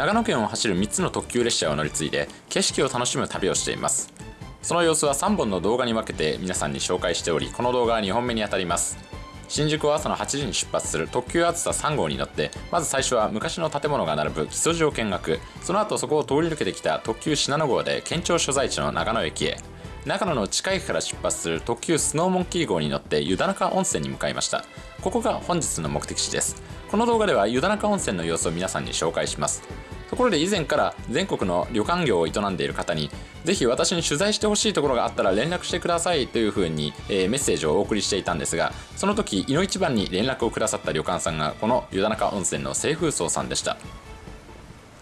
長野県を走る3つの特急列車を乗り継いで景色を楽しむ旅をしています。その様子は3本の動画に分けて皆さんに紹介しておりこの動画は2本目にあたります。新宿を朝の8時に出発する特急あずさ3号に乗ってまず最初は昔の建物が並ぶ木曽路を見学。その後そこを通り抜けてきた特急信濃号で県庁所在地の長野駅へ。長野の近いから出発する特急スノーモンキー号に乗って湯田中温泉に向かいました。ここが本日の目的地です。この動画では湯田中温泉の様子を皆さんに紹介します。ところで以前から全国の旅館業を営んでいる方にぜひ私に取材してほしいところがあったら連絡してくださいというふうに、えー、メッセージをお送りしていたんですがその時いの一番に連絡をくださった旅館さんがこの湯田中温泉の清風荘さんでした。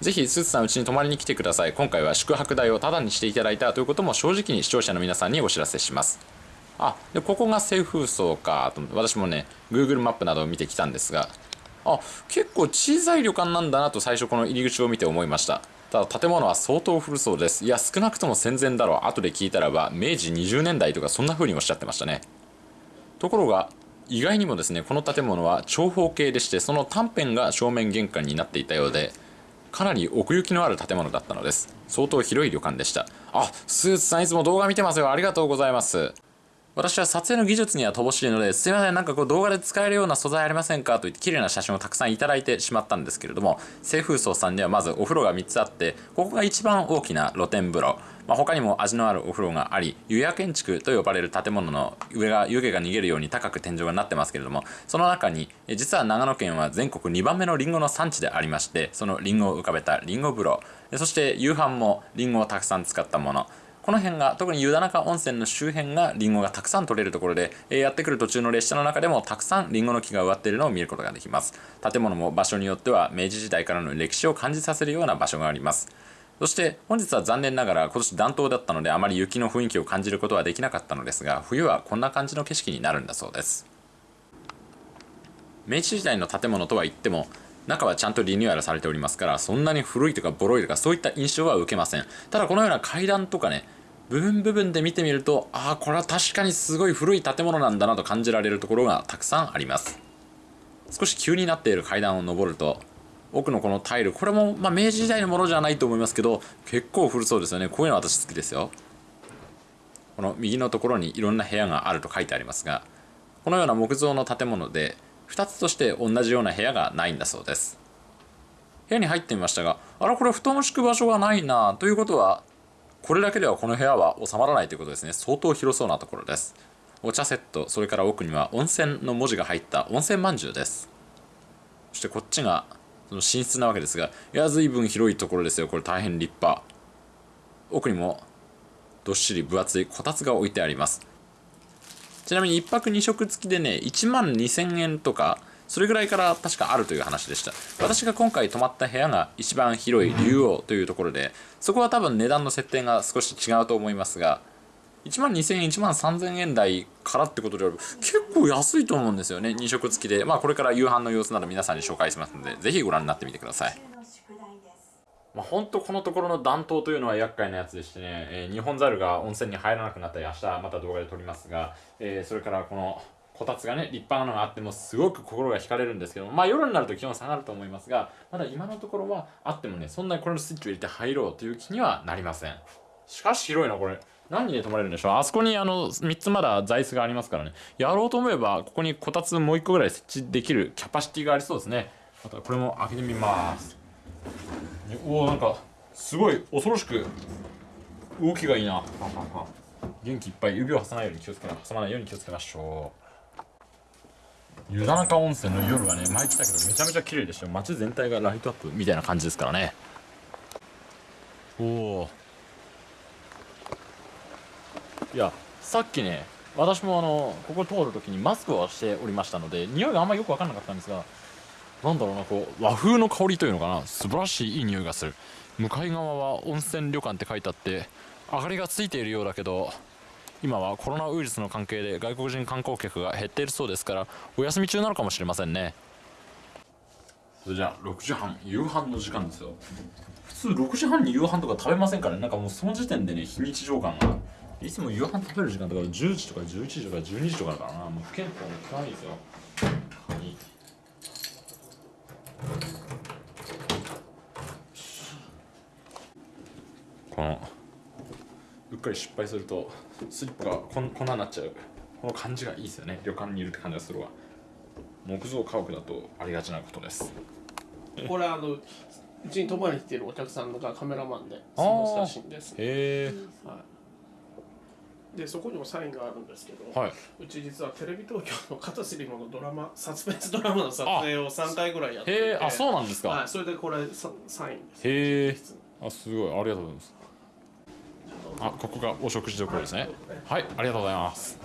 ぜひスーツさんうちに泊まりに来てください。今回は宿泊代をタダにしていただいたということも正直に視聴者の皆さんにお知らせします。あでここが清風荘かと私もね Google マップなどを見てきたんですがあ結構小さい旅館なんだなと最初この入り口を見て思いました。ただ建物は相当古そうです。いや少なくとも戦前だろう。後で聞いたらば明治20年代とかそんな風におっしゃってましたね。ところが意外にもですねこの建物は長方形でしてその短辺が正面玄関になっていたようでかなり奥行きのある建物だったのです。相当広い旅館でした。あスーツさんいつも動画見てますよ。ありがとうございます。私は撮影の技術には乏しいので、すいません、なんかこう動画で使えるような素材ありませんかと言って綺麗な写真をたくさんいただいてしまったんですけれども、清風荘さんにはまずお風呂が3つあって、ここが一番大きな露天風呂。まあ、他にも味のあるお風呂があり、湯屋建築と呼ばれる建物の上が湯気が逃げるように高く天井がなってますけれども、その中に、実は長野県は全国2番目のリンゴの産地でありまして、そのリンゴを浮かべたリンゴ風呂、そして夕飯もリンゴをたくさん使ったもの、この辺が特に湯田中温泉の周辺がリンゴがたくさん取れるところで、えー、やってくる途中の列車の中でもたくさんリンゴの木が植わっているのを見ることができます。建物も場所によっては明治時代からの歴史を感じさせるような場所があります。そして本日は残念ながら今年暖冬だったのであまり雪の雰囲気を感じることはできなかったのですが冬はこんな感じの景色になるんだそうです。明治時代の建物とは言っても中はちゃんとリニューアルされておりますからそんなに古いとかボロいとかそういった印象は受けません。ただこのような階段とかね部分部分で見てみるとああこれは確かにすごい古い建物なんだなと感じられるところがたくさんあります。少し急になっている階段を上ると奥のこのタイルこれも、まあ、明治時代のものじゃないと思いますけど結構古そうですよね。こういうの私好きですよ。この右のところにいろんな部屋があると書いてありますがこのような木造の建物で2つとして同じような部屋がないんだそうです。部屋に入ってみましたがあらこれ布団を敷く場所がないなということはこれだけではこの部屋は収まらないということですね。相当広そうなところです。お茶セットそれから奥には温泉の文字が入った温泉まんじゅうです。そしてこっちがその寝室なわけですがいや随分広いところですよ。これ大変立派。奥にもどっしり分厚いこたつが置いてあります。ちなみに1泊2食付きでね1万2000円とかそれぐらいから確かあるという話でした。私が今回泊まった部屋が一番広い竜王というところでそこは多分値段の設定が少し違うと思いますが1万2000円1万3000円台からってことであれば結構安いと思うんですよね2食付きで。まあこれから夕飯の様子など皆さんに紹介しますのでぜひご覧になってみてください。まあ、ほんとこのところの暖冬というのは厄介なやつでしてね、えー、日本猿が温泉に入らなくなったり明日また動画で撮りますが、えー、それからこのこたつがね立派なのがあってもすごく心が惹かれるんですけどまあ夜になると気温下がると思いますがまだ今のところはあってもねそんなにこれのスイッチを入れて入ろうという気にはなりません。しかし広いなこれ。何で泊まれるんでしょう？あそこにあの3つまだ座椅子がありますからね。やろうと思えばここにこたつもう1個ぐらい設置できるキャパシティがありそうですね。あとこれも開けてみます。おおなんかすごい恐ろしく動きがいいな。元気いっぱい。指を挟まないように気をつけ挟まないように気をつけましょう。湯田中温泉の夜はね前来たけどめちゃめちゃ綺麗でしたよ。街全体がライトアップみたいな感じですからね。おおいやさっきね私もあのここ通るときにマスクをしておりましたので匂いがあんまりよく分かんなかったんですがなんだろうなこう和風の香りというのかな。素晴らしいいい匂いがする。向かい側は温泉旅館って書いてあって明かりがついているようだけど今はコロナウイルスの関係で外国人観光客が減っているそうですからお休み中なのかもしれませんね。それじゃあ6時半夕飯の時間ですよ。普通6時半に夕飯とか食べませんからね。なんかもうその時点でね非日常感が。いつも夕飯食べる時間とか10時とか11時とか12時とかだからな。もう不健康も効かないですよ。カニこのうっかり失敗するとスリッパがこんこんなになっちゃう。この感じがいいですよね。旅館にいるって感じがするわ。木造家屋だとありがちなことです。これあのうちに泊まりに来てるお客さんがカメラマンで過ごしたシーンです、へえはい、でそこにもサインがあるんですけど、はい。うち実はテレビ東京の片瀬里ものドラマサスペンスドラマの撮影を3回ぐらいやってて。へえあそうなんですか、はい、それでこれササインです。へえあすごい。ありがとうございますあここがお食事処ですね。はいありがとうございます。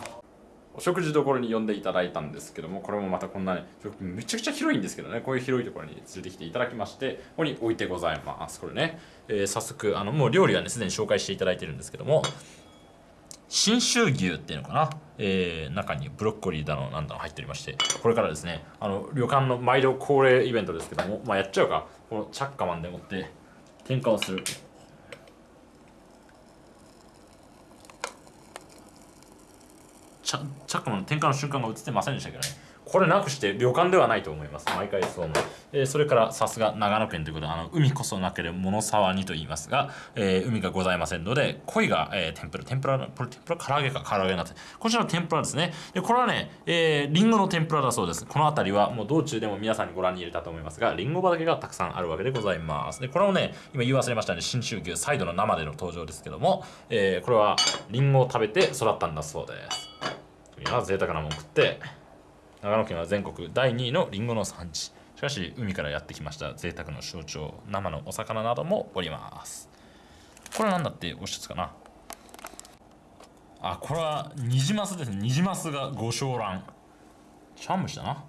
お食事処に呼んでいただいたんですけどもこれもまたこんなねめちゃくちゃ広いんですけどねこういう広いところに連れてきていただきましてここに置いてございます。これね、えー早速あのもう料理はねすでに紹介していただいてるんですけども信州牛っていうのかな、えー中にブロッコリーだのなんだの入っておりましてこれからですねあの旅館の毎度恒例イベントですけども、まあ、やっちゃうか。このチャッカマンでもって添加をするチャチャックマンの転換の瞬間が映ってませんでしたけどね。これなくして旅館ではないと思います。毎回そう思う、えーそれからさすが長野県ということであの海こそなければ物沢にと言いますが、えー海がございませんので鯉が、えー天ぷら天ぷらのこれ天ぷら唐揚げか唐揚げになってこちらの天ぷらですね。でこれはね、えー、リンゴの天ぷらだそうです。この辺りはもう道中でも皆さんにご覧に入れたと思いますがリンゴ畑がたくさんあるわけでございます。でこれをね今言い忘れましたね信州牛サイドの生での登場ですけども、えーこれはリンゴを食べて育ったんだそうです。いや贅沢なもん食って。長野県は全国第2位のリンゴの産地しかし海からやってきました。贅沢の象徴生のお魚などもおりますこれなんだっておっしゃつかな。あこれはニジマスですね。ニジマスがご小卵茶碗蒸しだな。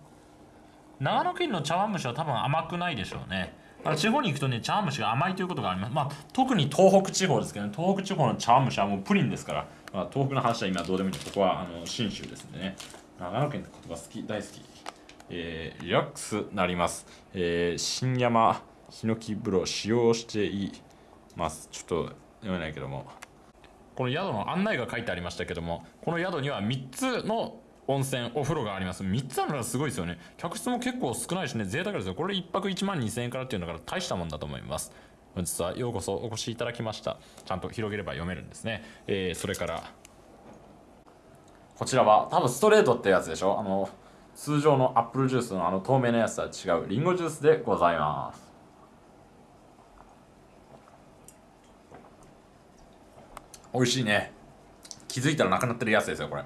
長野県の茶碗蒸しは多分甘くないでしょうね。地方に行くとね茶碗蒸しが甘いということがあります。まあ特に東北地方ですけどね。東北地方の茶碗蒸しはもうプリンですから、まあ、東北の話は今どうでもいいここはあの信州ですんでね。長野県って言葉好き大好きえーリラックスなります、えー新山ヒノキ風呂使用しています。ちょっと読めないけども。この宿の案内が書いてありましたけどもこの宿には3つの温泉お風呂があります。3つあるのがすごいですよね。客室も結構少ないしね贅沢ですよ。これ1泊1万2000円からっていうのから大したもんだと思います。本日はようこそお越しいただきました。ちゃんと広げれば読めるんですね、えーそれからこちらは多分ストレートってやつでしょ？あの通常のアップルジュースのあの透明なやつとは違うリンゴジュースでございます。美味しいね。気づいたらなくなってるやつですよこれ。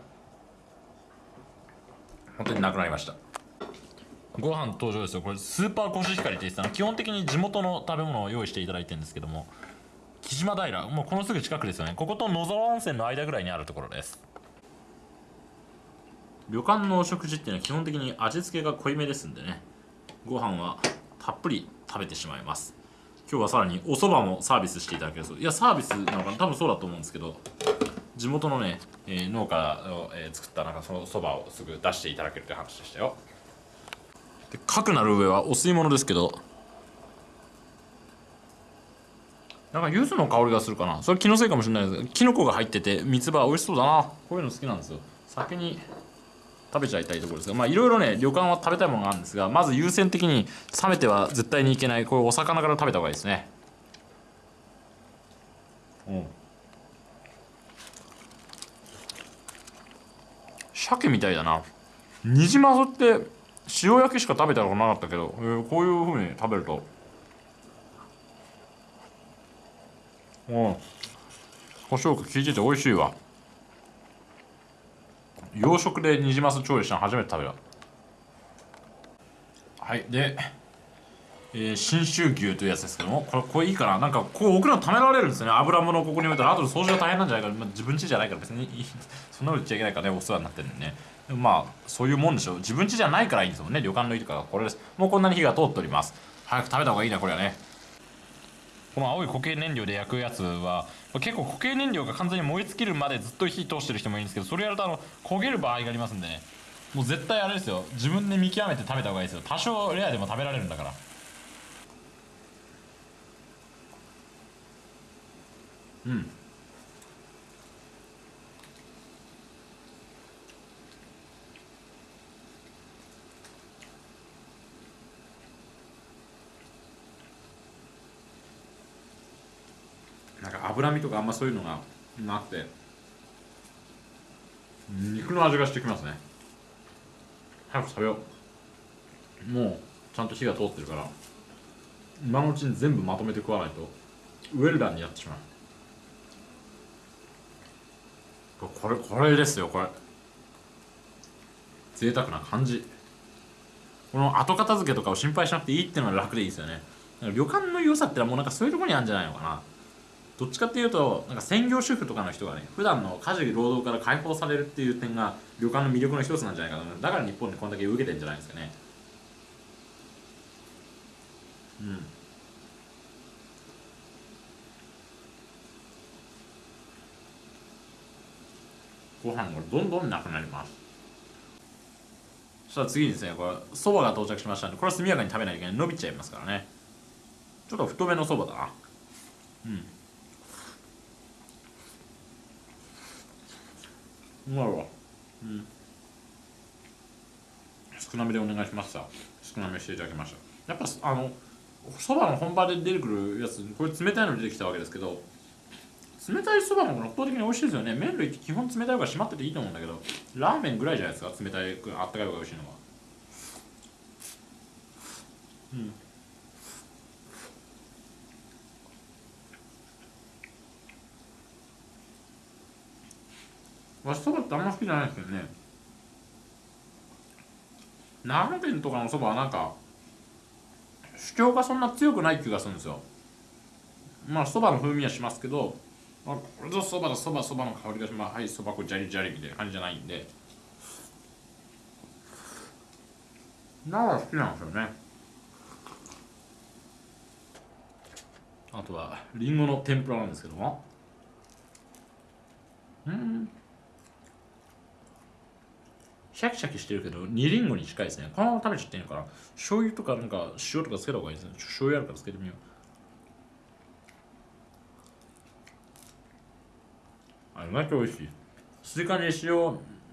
本当になくなりました。ご飯登場ですよ。これスーパーコシヒカリって言ってたの？基本的に地元の食べ物を用意していただいてるんですけども。木島平もうこのすぐ近くですよね。ここと野沢温泉の間ぐらいにあるところです。旅館のお食事っていうのは基本的に味付けが濃いめですんでね。ご飯はたっぷり食べてしまいます。今日はさらにお蕎麦もサービスしていただけるそう。いやサービスなのかな？多分そうだと思うんですけど。地元のね、えー農家を、えー作ったなんかその蕎麦をすぐ出していただけるという話でしたよ。でかくなる上はお吸い物ですけど。なんか柚子の香りがするかな？それ気のせいかもしれないです。けどキノコが入ってて三つ葉美味しそうだな。こういうの好きなんですよ。先に食べちゃいたいところですがまあいろいろね旅館は食べたいものがあるんですがまず優先的に冷めては絶対にいけないこういうお魚から食べた方がいいですね。うん。鮭みたいだな。ニジマスって塩焼きしか食べたことなかったけど、えーこういう風に食べると。うん。胡椒が効いてて美味しいわ。洋食でニジマス調理したの初めて食べた。はいで、えー信州牛というやつですけどもこれこれいいかな？なんかこう置くのためられるんですね。油物をここに置いたら後で掃除が大変なんじゃないか、まあ、自分家じゃないから別にいい。そんなこと言っちゃいけないからねお世話になってるんでね。でまあそういうもんでしょ。う自分家じゃないからいいんですもんね。旅館のいいとかこれです。もうこんなに火が通っております。早く食べた方がいいなこれはね。この青い固形燃料で焼くやつは結構固形燃料が完全に燃え尽きるまでずっと火通してる人もいるんですけどそれやるとあの焦げる場合がありますんでねもう絶対あれですよ。自分で見極めて食べた方がいいですよ。多少レアでも食べられるんだから。うん。脂身とかあんまそういうのがなくて。肉の味がしてきますね。早く食べよう。もうちゃんと火が通ってるから。今のうちに全部まとめて食わないと。ウェルダンになってしまう。これこれですよこれ。贅沢な感じ。この後片付けとかを心配しなくていいっていうのは楽でいいですよね。旅館の良さってのはもうなんかそういうところにあるんじゃないのかな。どっちかっていうとなんか専業主婦とかの人がね普段の家事労働から解放されるっていう点が旅館の魅力の一つなんじゃないかな。だから日本でこんだけ受けてんじゃないですかね。うん。ご飯がどんどんなくなります。そしたら次にですねこれそばが到着しましたんでこれは速やかに食べないといけない。伸びちゃいますからね。ちょっと太めのそばだな。うん。うまいわ。うん。少なめでお願いしました少なめしていただきました。やっぱあのそばの本場で出てくるやつこれ冷たいの出てきたわけですけど冷たいそばも圧倒的に美味しいですよね。麺類って基本冷たい方が締まってていいと思うんだけどラーメンぐらいじゃないですか？冷たいあったかい方が美味しいのは。うんわしそばってあんま好きじゃないですけどね。長野県とかのそばはなんか主張がそんな強くない気がするんですよ。まあそばの風味はしますけどあこれぞそばだそばそばの香りがします。はいそば粉ジャリジャリみたいな感じじゃないんで。なら好きなんですよね。あとはりんごの天ぷらなんですけども。うん。シャキシャキしてるけど煮りんごに近いですね。このまま食べちゃっていいのかな？醤油とかなんか塩とかつけた方がいいですね。醤油あるからつけてみよう。あ意外と美味しい。スイカに塩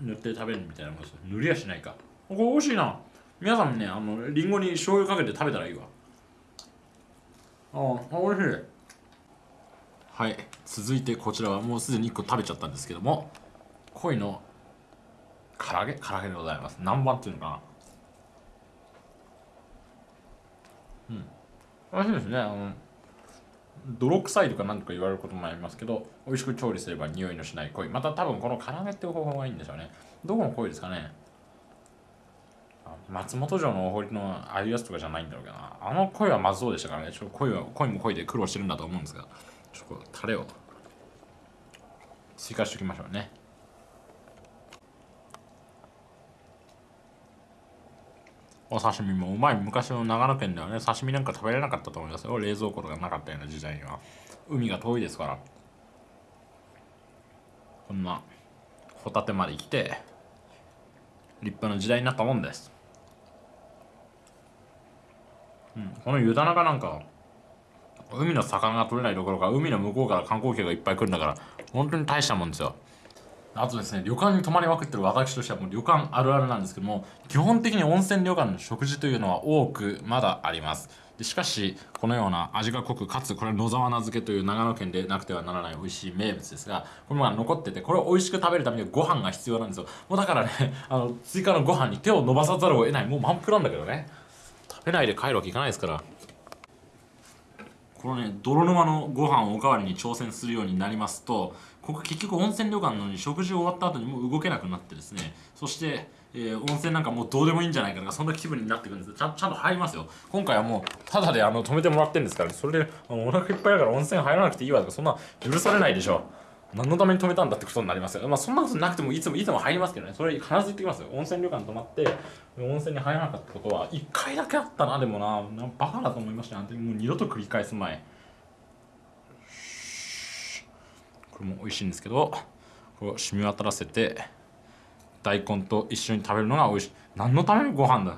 塗って食べるみたいなもんです塗りはしないか。これ美味しいな。皆さんもねあのりんごに醤油かけて食べたらいいわ。ああ美味しい。はい。続いてこちらはもうすでに1個食べちゃったんですけども鯉の唐揚げ？唐揚げでございます。何番っていうのかな？うん。美味しいですね。あの泥臭いとか何とか言われることもありますけど美味しく調理すれば匂いのしない鯉また多分この唐揚げっていう方法がいいんでしょうね。どこの鯉ですかね？松本城のお堀のああいうやつとかじゃないんだろうけどな。あの鯉はまずそうでしたからね。ちょっと鯉は鯉も鯉で苦労してるんだと思うんですが。ちょっとタレを追加しておきましょうね。お刺身もうまい。昔の長野県ではね刺身なんか食べれなかったと思いますよ。冷蔵庫とかなかったような時代には。海が遠いですから。こんなホタテまで来て立派な時代になったもんです、うん、この湯田中なんか海の魚が取れないどころか海の向こうから観光客がいっぱい来るんだから本当に大したもんですよ。あとですね旅館に泊まりまくってる私としてはもう旅館あるあるなんですけども基本的に温泉旅館の食事というのは多くまだあります。でしかしこのような味が濃くかつこれ野沢菜漬けという長野県でなくてはならない美味しい名物ですがこれが残っててこれを美味しく食べるためにはご飯が必要なんですよ。もうだからね あの追加のご飯に手を伸ばさざるを得ない。もう満腹なんだけどね。食べないで帰るわけいかないですから。このね泥沼のご飯をおかわりに挑戦するようになりますとここ結局温泉旅館のに食事終わった後にもう動けなくなってですねそして、えー温泉なんかもうどうでもいいんじゃないかとかそんな気分になってくるんです。ちゃちゃんと入りますよ。今回はもうただであの止めてもらってるんですから、ね、それであのお腹いっぱいだから温泉入らなくていいわとかそんな許されないでしょ何のために止めたんだってことになりますよ。まあそんなことなくてもいつもいつも入りますけどね。それ必ず言ってきますよ。温泉旅館泊まって温泉に入らなかったことは1回だけあったなでもな。なバカだと思いましたねもう二度と繰り返す前。これも美味しいんですけどこれを染み渡らせて大根と一緒に食べるのが美味しい。何のためのご飯だ？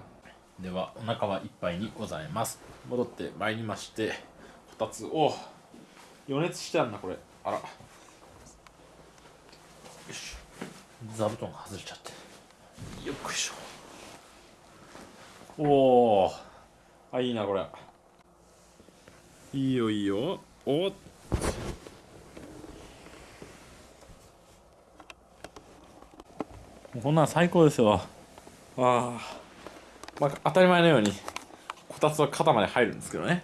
ではお腹はいっぱいにございます。戻ってまいりましてこたつを予熱してあるなこれ。あら。よし。座布団が外れちゃって。よっこいしょ。おおあいいなこれ。いいよいいよ。おっ。こんなん最高ですよ。あまあ当たり前のようにこたつは肩まで入るんですけどね。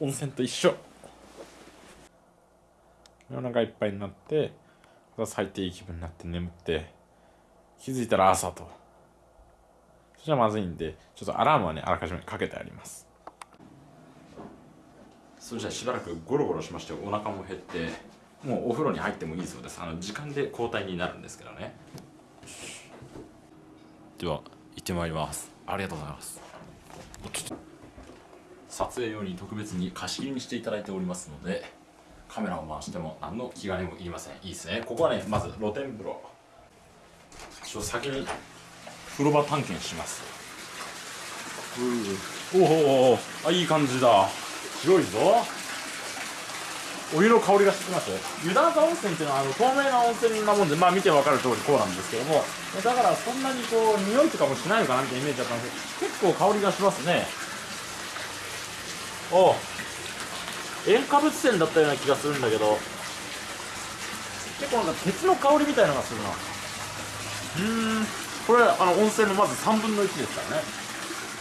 温泉と一緒。お腹いっぱいになってこたつ入っていい気分になって眠って気づいたら朝と。それじゃまずいんでちょっとアラームはねあらかじめかけてあります。それじゃあしばらくゴロゴロしましてお腹も減ってもうお風呂に入ってもいいそうです。あの時間で交代になるんですけどね。では行ってまいります。ありがとうございます。撮影用に特別に貸し切りにしていただいておりますのでカメラを回しても何の気兼ねもいりません。いいですね。ここはねまず露天風呂。ちょっと先に風呂場探検します。おおおあいい感じだ。広いぞ。お湯の香りがしてきます。湯田中温泉っていうのはあの透明な温泉なもんでまあ見て分かる通りこうなんですけども。だからそんなにこう匂いとかもしないのかなってイメージだったんですけど結構香りがしますね。お塩化物泉だったような気がするんだけど。結構なんか鉄の香りみたいなのがするな。うーん。これあの温泉のまず3分の1ですからね。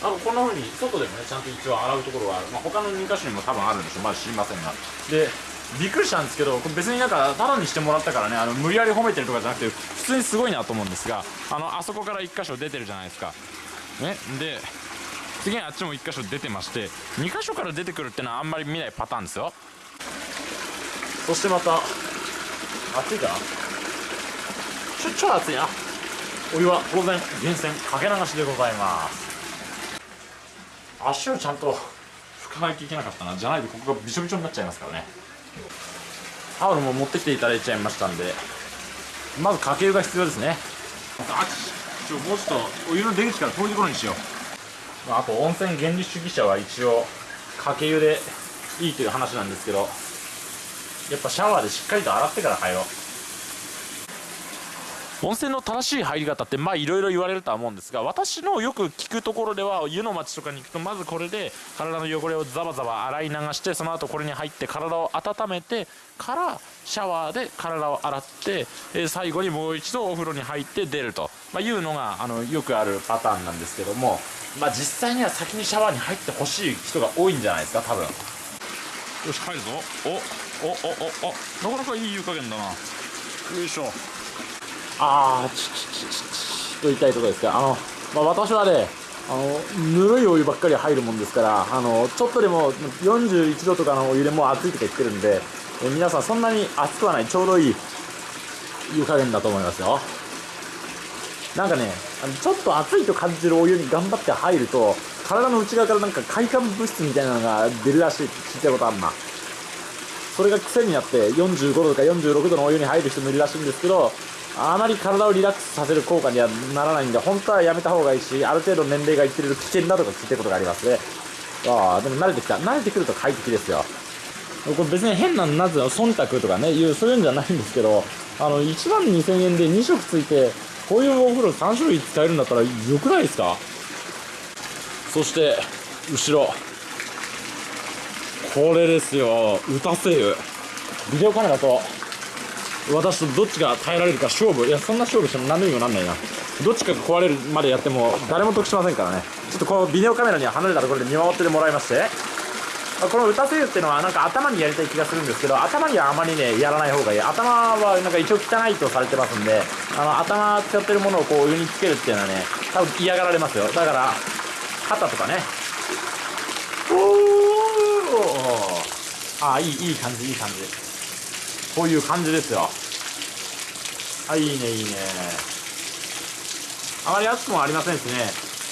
あのこんな風に外でもねちゃんと一応洗うところがある、まあ、他の2箇所にも多分あるんでしょう。まだ知りませんが。でびっくりしたんですけどこれ別になんかタダにしてもらったからねあの無理やり褒めてるとかじゃなくて普通にすごいなと思うんですがあのあそこから1箇所出てるじゃないですか。ね。で次にあっちも1箇所出てまして2箇所から出てくるってのはあんまり見ないパターンですよ。そしてまた暑いかな？ちょちょ暑いな。お湯は当然源泉かけ流しでございます。足をちゃんと拭かないといけなかったな。じゃないとここがびしょびしょになっちゃいますからね。タオルも持ってきていただいちゃいましたんで。まずかけ湯が必要ですね。あちょもうちょっとお湯の出口から遠いところにしようまあと温泉原理主義者は一応かけ湯でいいという話なんですけどやっぱシャワーでしっかりと洗ってから入ろう。温泉の正しい入り方ってまあいろいろ言われるとは思うんですが私のよく聞くところでは湯の町とかに行くとまずこれで体の汚れをザバザバ洗い流してその後これに入って体を温めてからシャワーで体を洗って、えー最後にもう一度お風呂に入って出ると、まあ、いうのがあのよくあるパターンなんですけども、まあ、実際には先にシャワーに入ってほしい人が多いんじゃないですか多分。よし入るぞ。おおおおお。なかなかいい湯加減だな。よいしょ。あーちちちちちと言いたいところですがあの、まあ、私はねあのぬるいお湯ばっかり入るもんですからあのちょっとでも41度とかのお湯でもう熱いとか言ってるんでえ皆さんそんなに熱くはないちょうどいい湯加減だと思いますよなんかねあのちょっと熱いと感じるお湯に頑張って入ると体の内側からなんか快感物質みたいなのが出るらしいって聞いたことあるなそれが癖になって45度とか46度のお湯に入る人もいるらしいんですけどあまり体をリラックスさせる効果にはならないんで本当はやめた方がいいしある程度年齢がいってると危険だとか聞いたことがありますね。ああでも慣れてきた。慣れてくると快適ですよ。これ別に変ななぜ忖度とかねいうそういうんじゃないんですけどあの1万2000円で2食ついてこういうお風呂3種類使えるんだったらよくないですか？そして後ろ。これですよ。歌声優ビデオカメラと私とどっちが耐えられるか勝負。いやそんな勝負しても何の意味もなんないな。どっちかが壊れるまでやっても誰も得しませんからね。ちょっとこのビデオカメラには離れたところで見守っててもらいまして。この歌声優っていうのはなんか頭にやりたい気がするんですけど頭にはあまりねやらない方がいい。頭はなんか一応汚いとされてますんであの頭使ってるものをこうお湯につけるっていうのはね多分嫌がられますよ。だから肩とかね。おー！あいいいい感じいい感じ。こういう感じですよ。あいいねいいね。あまり熱くもありませんしね、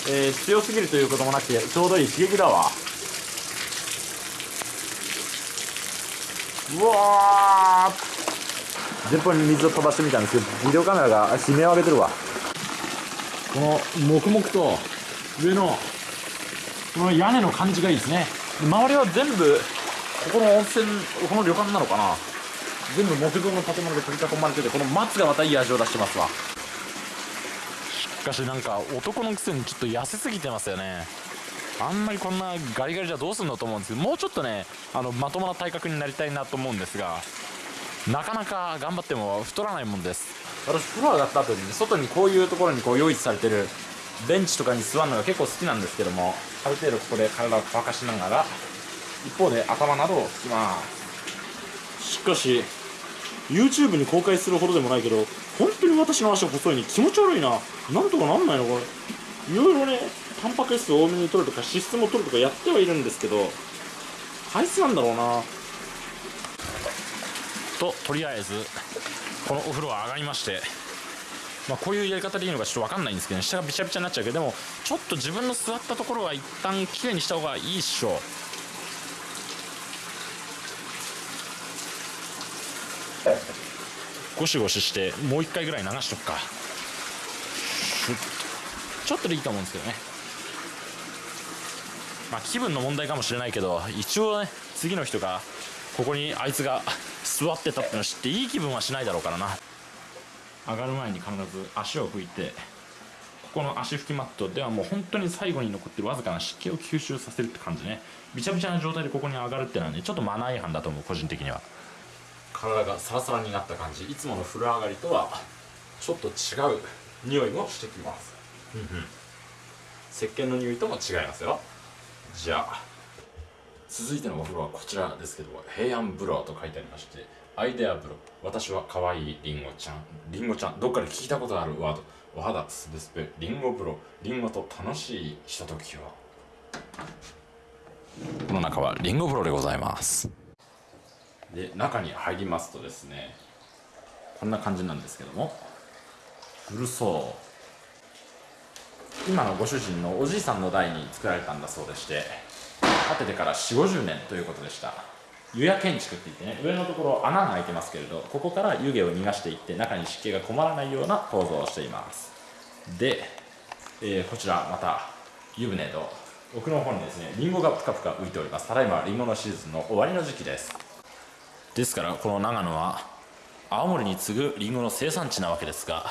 えー強すぎるということもなくてちょうどいい刺激だわ。うわー。前方に水を飛ばしてみたんですけどビデオカメラが悲鳴を上げてるわ。この黙々と上のこの屋根の感じがいいですね。周りは全部ここの温泉この旅館なのかな？全部木造の建物で取り囲まれててこの松がまたいい味を出してますわ。しかしなんか男のくせにちょっと痩せすぎてますよね。あんまりこんなガリガリじゃどうすんのと思うんですけどもうちょっとねあのまともな体格になりたいなと思うんですがなかなか頑張っても太らないもんです。私風呂上がった後に外にこういうところにこう用意されてるベンチとかに座るのが結構好きなんですけどもある程度ここで体を乾かしながら一方で頭などを拭きます。しかし YouTube に公開するほどでもないけど本当に私の足細いに気持ち悪いな。なんとかなんないのこれ。いろいろねタンパク質多めに取るとか脂質も取るとかやってはいるんですけど体質なんだろうな。ととりあえずこのお風呂は上がりましてまあ、こういうやり方でいいのかちょっと分かんないんですけど、ね、下がびちゃびちゃになっちゃうけどでもちょっと自分の座ったところは一旦きれいにした方がいいっしょ。ゴシゴシしてもう一回ぐらい流しとくか。ちょっとでいいと思うんですけどね。まあ気分の問題かもしれないけど一応ね次の人がここにあいつが座ってたっての知っていい気分はしないだろうからな。上がる前に必ず足を拭いてここの足拭きマットではもう本当に最後に残ってるわずかな湿気を吸収させるって感じね。びちゃびちゃな状態でここに上がるってのはねちょっとマナー違反だと思う個人的には。体がサラサラになった感じ。いつもの風呂上がりとはちょっと違う匂いもしてきます。石鹸の匂いとも違いますよ。じゃあ続いてのお風呂はこちらですけど平安風呂と書いてありましてアイデア風呂私は可愛いりんごちゃん。りんごちゃんどっかで聞いたことあるワード。お肌すべすべりんご風呂りんごと楽しいひとときを。この中はりんご風呂でございますで中に入りますとですねこんな感じなんですけども。古そう。今のご主人のおじいさんの代に作られたんだそうでして建ててから4 5 0年ということでした。湯屋建築って言ってね上のところ穴が開いてますけれどここから湯気を逃がしていって中に湿気が困らないような構造をしています。で、えー、こちらまた湯船と奥の方にですねりんごがぷかぷか浮いております。ただいまりんごのシーズンの終わりの時期です。ですからこの長野は青森に次ぐりんごの生産地なわけですが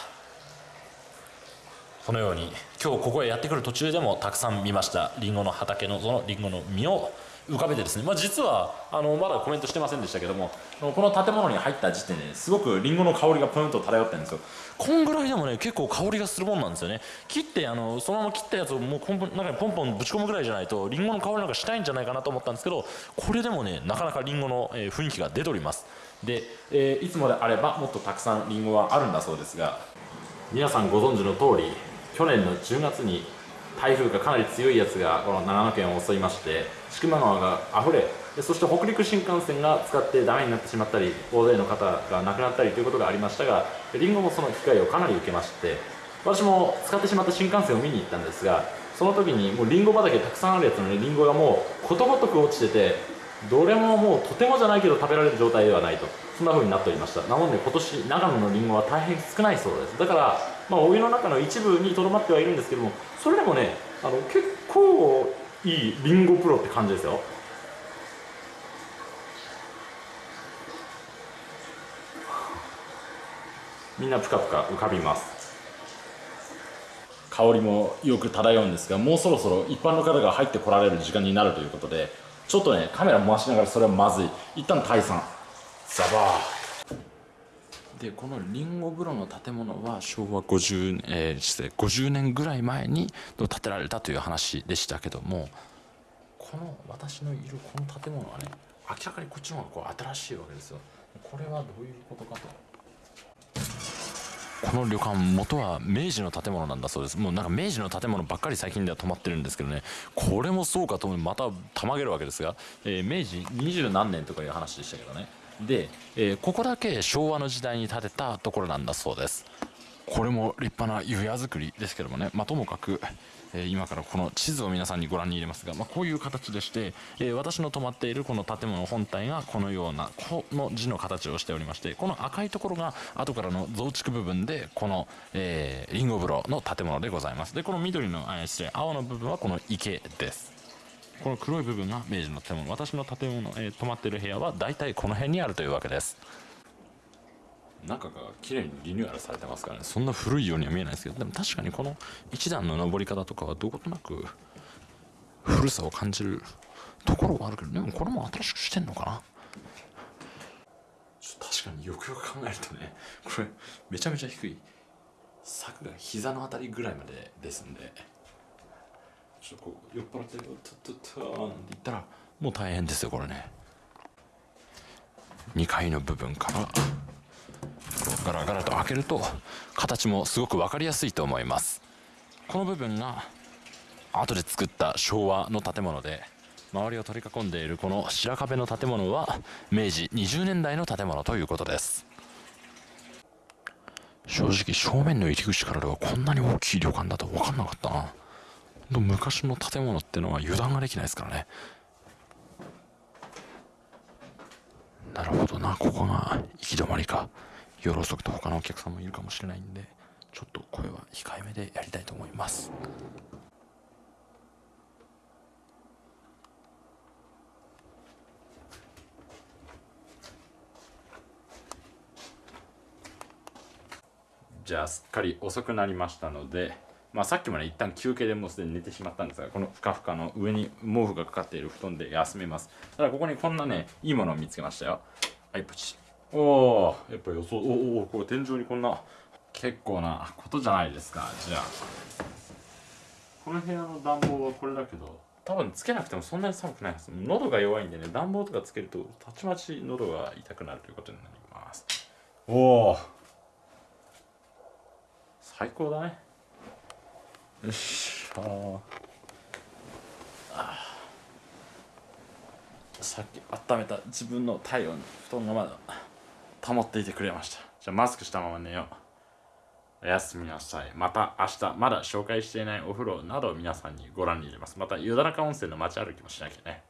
このように今日ここへやってくる途中でもたくさん見ましたりんごの畑のそのりんごの実を浮かべてですね、まあ、実はあのまだコメントしてませんでしたけどもこの建物に入った時点ですごくりんごの香りがプンと漂ってるんですよ。こんぐらいでもね結構香りがするもんなんですよね。切ってあのそのまま切ったやつをもうポンポン中にポンポンぶち込むぐらいじゃないとりんごの香りなんかしたいんじゃないかなと思ったんですけどこれでもねなかなかりんごの、えー、雰囲気が出ております。で、えー、いつもであればもっとたくさんりんごはあるんだそうですが皆さんご存知の通り去年の10月に台風がかなり強いやつがこの長野県を襲いまして千曲川があふれそして北陸新幹線が使ってダメになってしまったり大勢の方が亡くなったりということがありましたがりんごもその機会をかなり受けまして私も使ってしまった新幹線を見に行ったんですがその時にもうりんご畑たくさんあるやつのりんごがもうことごとく落ちててどれももうとてもじゃないけど食べられる状態ではないとそんな風になっておりました。なので今年長野のりんごは大変少ないそうです。だからまあお湯の中の一部にとどまってはいるんですけどもそれでもねあの結構いいりんごプロって感じですよ。みんなぷかぷか浮かびます。香りもよく漂うんですがもうそろそろ一般の方が入ってこられる時間になるということでちょっとねカメラ回しながらそれはまずい。一旦退散。ザバーでこのりんご風呂の建物は昭和50年、えー、失礼50年ぐらい前に建てられたという話でしたけどもこの私のいるこの建物はね明らかにこっちの方がこう新しいわけですよ。これはどういうことかと。この旅館元は明治の建物なんだそうです。もうなんか明治の建物ばっかり最近では止まってるんですけどね。これもそうかと思うまたたまげるわけですが、えー、明治二十何年とかいう話でしたけどね。で、えー、ここだけ昭和の時代に建てたところなんだそうです。これも立派な湯屋作りですけどもね、まあ、ともかく、えー、今からこの地図を皆さんにご覧に入れますが、まあ、こういう形でして、えー、私の泊まっているこの建物本体がこのようなこの字の形をしておりましてこの赤いところが後からの増築部分でこの、えー、リンゴ風呂の建物でございます。でこの緑の、えー、失礼青の部分はこの池です。この黒い部分が明治の建物。私の建物、えー、泊まってる部屋は大体この辺にあるというわけです。中が綺麗にリニューアルされてますからね。そんな古いようには見えないですけど。でも確かにこの一段の登り方とかはどことなく古さを感じるところはあるけど。でもこれも新しくしてんのかな。確確かによくよく考えるとねこれめちゃめちゃ低い。柵が膝のあたりぐらいまでですんで。ちょっとこう酔っ払ってるととととなんて言ったらもう大変ですよこれね。2階の部分からガラガラと開けると形もすごく分かりやすいと思います。この部分が後で作った昭和の建物で周りを取り囲んでいるこの白壁の建物は明治20年代の建物ということです。正直正面の入り口からではこんなに大きい旅館だと分かんなかったな。昔の建物ってのは油断ができないですからね。なるほどな。ここが行き止まりか。夜遅くと他のお客さんもいるかもしれないんでちょっと声は控えめでやりたいと思います。じゃあすっかり遅くなりましたのでまあ、さっきまで一旦休憩でもうすでに寝てしまったんですがこのふかふかの上に毛布がかかっている布団で休めます。ただここにこんなねいいものを見つけましたよ。はいプチ。おおやっぱ予想おおこれ天井にこんな結構なことじゃないですか。じゃあ。この部屋の暖房はこれだけど多分つけなくてもそんなに寒くないです喉が弱いんでね暖房とかつけるとたちまち喉が痛くなるということになります。おお最高だね。よしああさっき温めた自分の体温布団がまだ保っていてくれました。じゃあマスクしたまま寝よう。おやすみなさい。また明日まだ紹介していないお風呂などを皆さんにご覧に入れます。また湯田中温泉の街歩きもしなきゃね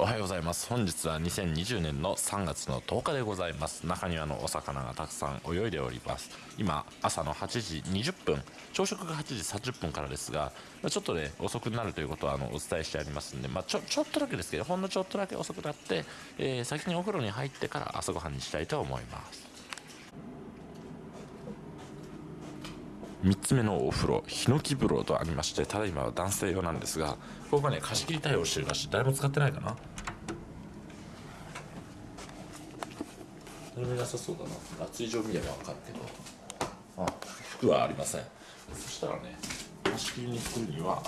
おはようございます。本日は2020年の3月の10日でございます。中庭のお魚がたくさん泳いでおります。今朝の8時20分朝食が8時30分からですがちょっとね遅くなるということはあのお伝えしてありますんで、まあ、ちょちょっとだけですけどほんのちょっとだけ遅くなって、えー、先にお風呂に入ってから朝ごはんにしたいと思います。3つ目のお風呂ヒノキ風呂とありましてただいまは男性用なんですがここがね貸し切り対応してるらしい。誰も使ってないかな。誰もいなさそうだな。熱い状見れば分かるけど。あ。服はありません。そしたらね貸し切りに行くには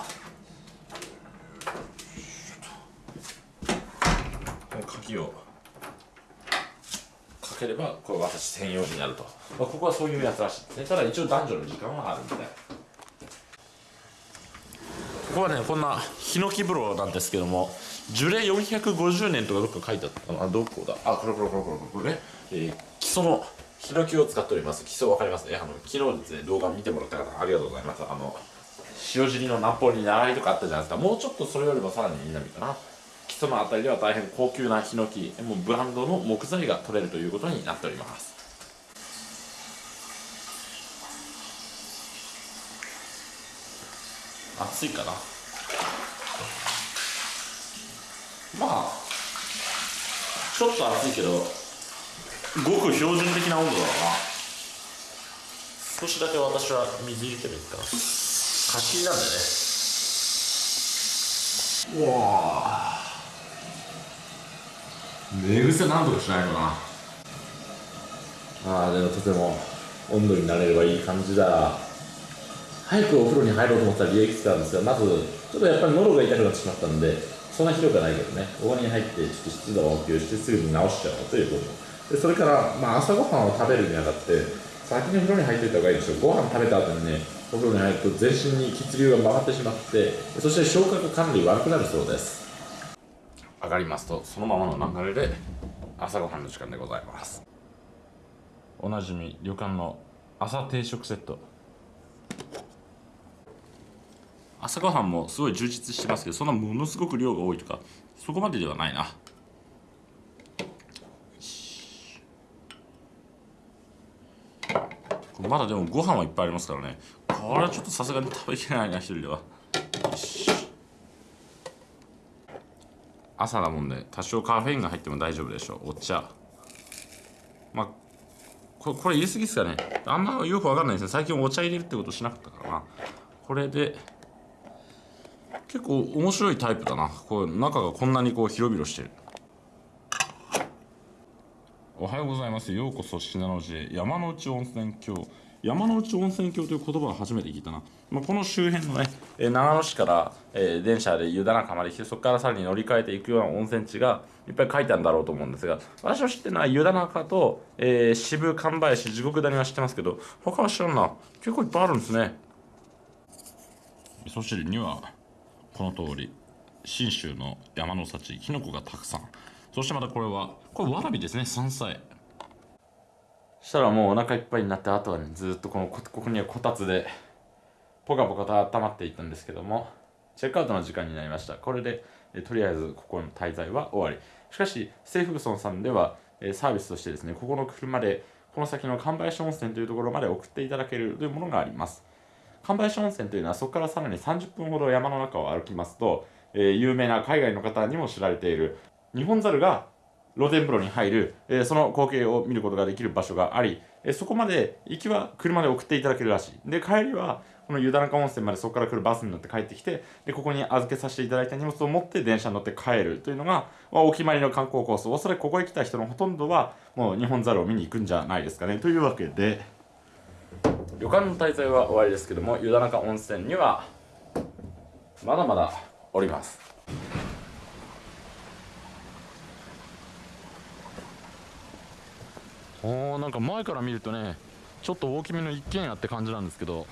この鍵をかければこれ私専用になると、まあ、ここはそういうやつらしい。ですねただ一応男女の時間はあるみたい。ここはねこんなヒノキ風呂なんですけども樹齢450年とかどっか書いてあったかな。どこだ？あこれこれこれこれこれね、えー、基礎のヒノキを使っております。基礎わかります？ねあの昨日ですね動画見てもらった方ありがとうございます。あの塩尻のナポリ習いとかあったじゃないですか。もうちょっとそれよりもさらに南かな。基礎のあたりでは大変高級なヒノキもうブランドの木材が取れるということになっております。暑いかな？まあちょっと暑いけどごく標準的な温度だな。少しだけ私は水入れてもいいかな。貸し切りなんでね。うわ寝癖なんとかしないのかな。ああでもとても温度になれればいい感じだ。早くお風呂に入ろうと思ったら理由いくつかあるんですがまずちょっとやっぱり喉が痛くなってしまったんでそんなひどくはないけどね。ここに入ってちょっと湿度を補給してすぐに直しちゃおうということ。でそれから、まあ、朝ごはんを食べるにあたって先に風呂に入っていた方がいいですよ。ご飯食べた後にねお風呂に入ると全身に血流が回ってしまってそして消化が管理悪くなるそうです。上がりますとそのままの流れで朝ごはんの時間でございます。おなじみ旅館の朝定食セット。朝ごはんもすごい充実してますけどそんなものすごく量が多いとかそこまでではないな。まだでもご飯はいっぱいありますからね。これはちょっとさすがに食べきれないな一人では。朝だもんで多少カフェインが入っても大丈夫でしょう。お茶。まあこれ言い過ぎっすかね。あんまよくわかんないですね。最近お茶入れるってことしなかったからな。これで結構面白いタイプだな。こう中がこんなにこう広々してる。おはようございます。ようこそ信濃路へ。山之内温泉郷。山之内温泉郷という言葉を初めて聞いたな、まあ、この周辺のね、え長野市から、えー電車で湯田中まで来てそこからさらに乗り換えていくような温泉地がいっぱい書いてあるんだろうと思うんですが私の知ってるのは湯田中と、えー渋神林地獄谷は知ってますけど他は知らんな。結構いっぱいあるんですね。味噌汁にはこの通り信州の山の幸きのこがたくさん。そしてまたこれはこれわらびですね山菜。したらもうお腹いっぱいになってあとはねずっとこのここにはこたつでポカポカと温まっていったんですけどもチェックアウトの時間になりました。これでえとりあえずここの滞在は終わり。しかしセイフグソンさんではえサービスとしてですねここの車でこの先の神林温泉というところまで送っていただけるというものがあります。神林温泉というのはそこからさらに30分ほど山の中を歩きますと、えー有名な海外の方にも知られている。日本猿が露天風呂に入る、えーその光景を見ることができる場所があり、えーそこまで行きは車で送っていただけるらしい。で帰りはこの湯田中温泉までそこから来るバスに乗って帰ってきてでここに預けさせていただいた荷物を持って電車に乗って帰るというのが、まあお決まりの観光コース。おそらくここへ来た人のほとんどはもう日本猿を見に行くんじゃないですかね。というわけで旅館の滞在は終わりですけども湯田中温泉にはまだまだおります。おーなんか前から見るとねちょっと大きめの一軒家って感じなんですけど。